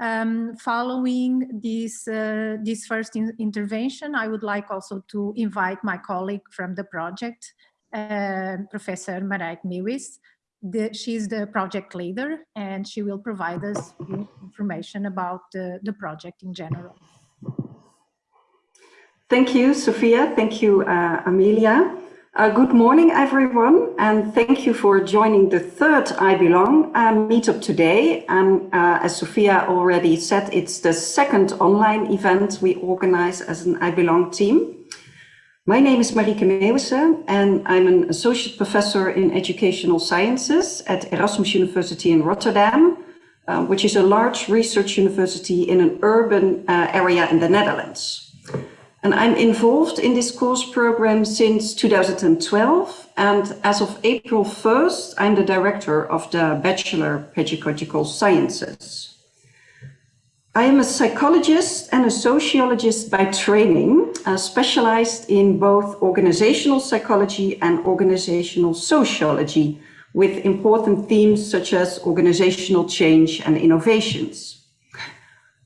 Um, following this, uh, this first in intervention, I would like also to invite my colleague from the project, uh, Professor Marieke Meeuwisse. The, she's the project leader and she will provide us information about the, the project in general. Thank you, Sophia. Thank you, uh, Amelia. Uh, good morning, everyone, and thank you for joining the third I Belong uh, meetup today. And uh, as Sophia already said, it's the second online event we organize as an I Belong team. My name is Marieke Meeuwisse, and I'm an associate professor in educational sciences at Erasmus University in Rotterdam, uh, which is a large research university in an urban uh, area in the Netherlands. And I'm involved in this course program since 2012. And as of April 1st, I'm the director of the Bachelor Pedagogical Sciences. I am a psychologist and a sociologist by training, uh, specialized in both organizational psychology and organizational sociology, with important themes such as organizational change and innovations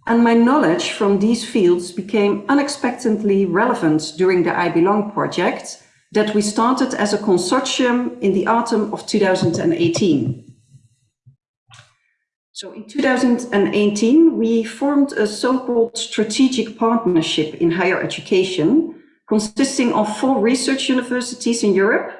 and my knowledge from these fields became unexpectedly relevant during the I Belong project that we started as a consortium in the autumn of 2018. So in 2018, we formed a so-called strategic partnership in higher education, consisting of four research universities in Europe,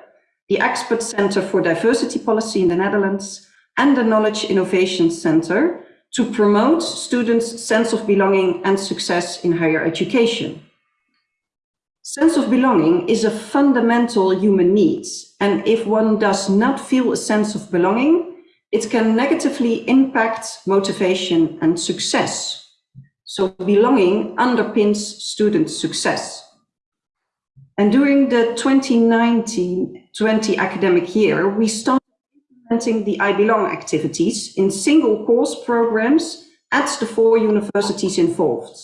the Expert Center for Diversity Policy in the Netherlands, and the Knowledge Innovation Center, to promote students' sense of belonging and success in higher education. Sense of belonging is a fundamental human need, and if one does not feel a sense of belonging, it can negatively impact motivation and success. So belonging underpins student success. And during the 2019-20 academic year, we started implementing the I Belong activities in single course programs at the four universities involved.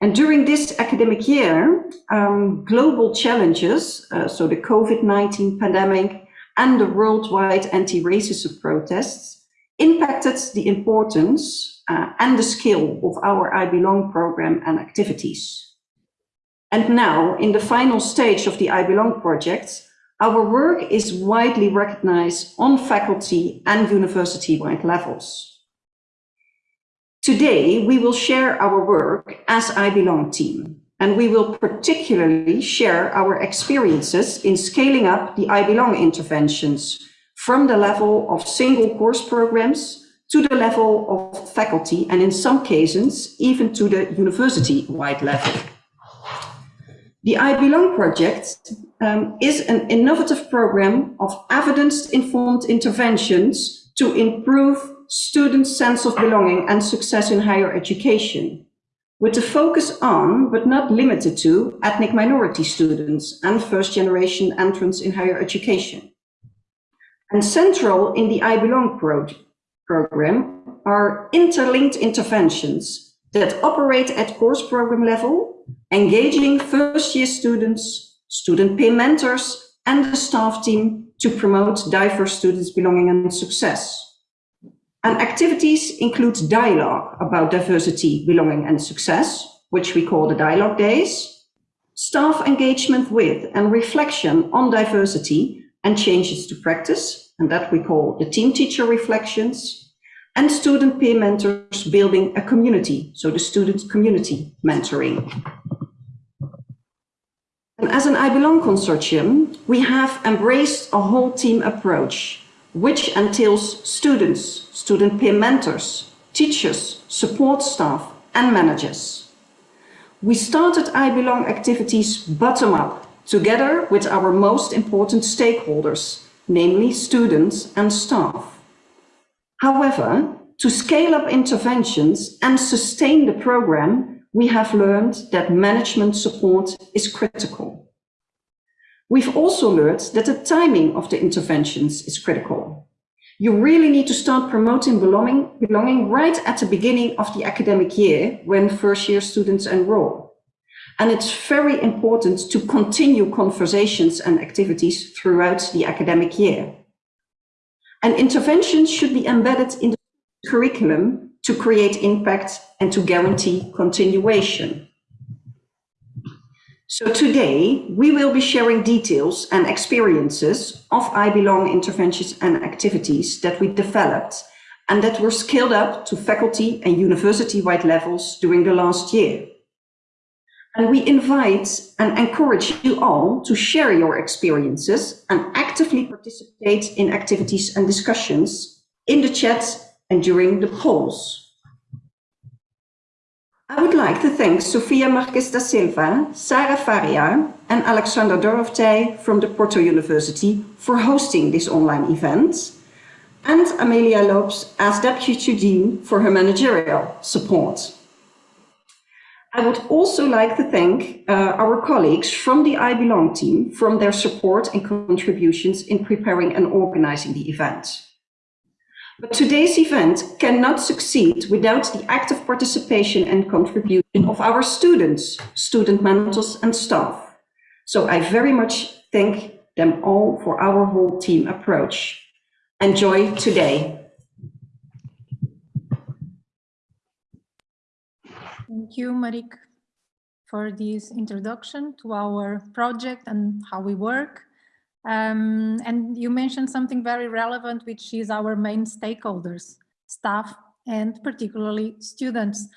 And during this academic year, um, global challenges, uh, so the COVID-19 pandemic and the worldwide anti-racism protests, impacted the importance uh, and the skill of our I Belong program and activities. And now, in the final stage of the I Belong project, our work is widely recognized on faculty and university-wide levels. Today, we will share our work as I Belong team, and we will particularly share our experiences in scaling up the I Belong interventions from the level of single course programs to the level of faculty, and in some cases, even to the university-wide level. The I Belong project um, is an innovative program of evidence-informed interventions to improve students' sense of belonging and success in higher education, with a focus on, but not limited to, ethnic minority students and first-generation entrants in higher education. And central in the I Belong pro program are interlinked interventions that operate at course program level engaging first year students, student peer mentors, and the staff team to promote diverse students' belonging and success. And activities include dialogue about diversity, belonging and success, which we call the dialogue days, staff engagement with and reflection on diversity and changes to practice, and that we call the team teacher reflections, and student peer mentors building a community, so the student community mentoring. As an I Belong consortium, we have embraced a whole team approach, which entails students, student peer mentors, teachers, support staff and managers. We started I Belong activities bottom up, together with our most important stakeholders, namely students and staff. However, to scale up interventions and sustain the program, we have learned that management support is critical. We've also learned that the timing of the interventions is critical. You really need to start promoting belonging, belonging right at the beginning of the academic year when first year students enroll. And it's very important to continue conversations and activities throughout the academic year. And interventions should be embedded in the curriculum to create impact and to guarantee continuation. So today we will be sharing details and experiences of I Belong interventions and activities that we developed and that were scaled up to faculty and university-wide levels during the last year. And we invite and encourage you all to share your experiences and actively participate in activities and discussions in the chat and during the polls. I would like to thank Sofia Marques da Silva, Sarah Faria and Alexander Doroftey from the Porto University for hosting this online event and Amelia Lopes as Deputy Dean for her managerial support. I would also like to thank uh, our colleagues from the I Belong team from their support and contributions in preparing and organizing the event. But today's event cannot succeed without the active participation and contribution of our students, student mentors and staff. So I very much thank them all for our whole team approach. Enjoy today. Thank you, Marieke, for this introduction to our project and how we work. Um, and you mentioned something very relevant, which is our main stakeholders, staff, and particularly students.